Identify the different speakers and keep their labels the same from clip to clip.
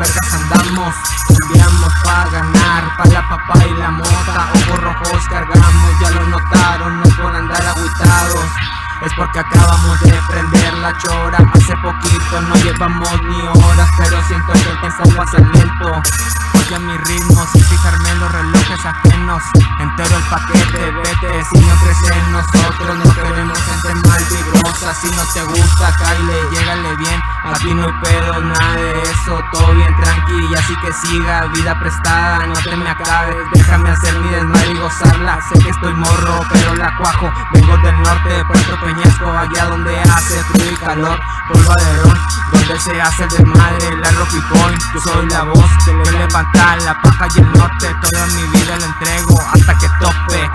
Speaker 1: nos cambiamos para ganar Pa' la papa y la mota Ojos rojos cargamos, ya lo notaron No por andar aguitados es porque acabamos de prender la chora Hace poquito no llevamos ni horas Pero siento que el tiempo pasa lento Oye mi ritmo sin fijarme en los relojes ajenos. Entero el paquete, vete Si no crees en nosotros no queremos gente mal vibrosa Si no te gusta, Kyle, llégale bien. Aquí no hay pedo, nada de eso Todo bien tranqui, así que siga Vida prestada, no te me acabes. Déjame hacer mi desmadre y gozarla. Sé que estoy morro, pero la cuajo. Vengo del norte, Puerto Peñasco Allá donde calor donde se hace el desmadre Rocky Point, yo soy la voz Que levanta la paja y el norte Toda mi vida la entrego hasta que tope.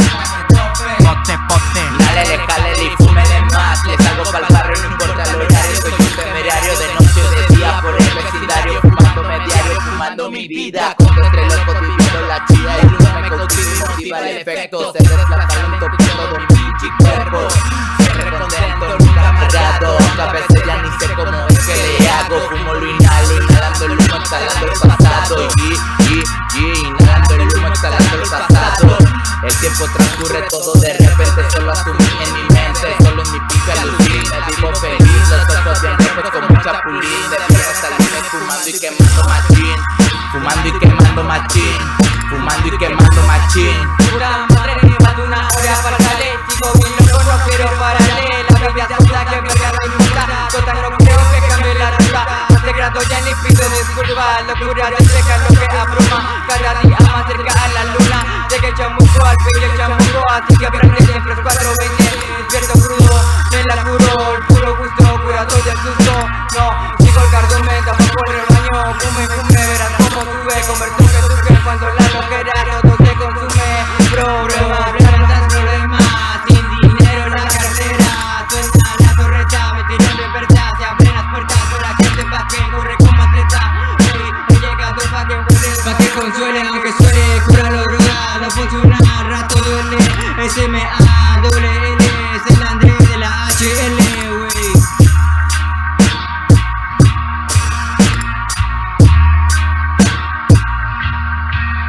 Speaker 1: Pote, pote.
Speaker 2: Dale, déjale y fúmele más. Les salgo pa'l barrio, no importa el horario. Soy un temerario de noche o de día Por el vecindario, fumándome diario Fumando mi vida, con entre locos viviendo la Y uno me contigo y motiva el efecto. Se desplaza lento todo de repente Solo asumí en mi mente Solo en mi pica alucina Vivo feliz Los ojos bien rojos con mucha pulín De piernas al fumando y quemando machín Fumando y quemando machín Fumando y quemando machín.
Speaker 3: Puta madre, más de una hora para darle Sigo bien loco, no quiero pararle La vida puta que me mi puta Total no creo que cambie la ruta No te grado ya ni pido disculpas Locura de Así que aprende siempre los 420 Despierto crudo, me la juro El puro gusto, cura todo el susto No, sigo el cardón, me tapo por el baño Fume, fume, verás como sube Converto que surge cuando la mujer a todo se consume Bro, bro, problemas, problemas Sin dinero en la carrera Suelta la torreta, me en Se abren las puertas, para que sepas que corre con maceta Hoy he llegado pa' que vuelva Pa' que consuele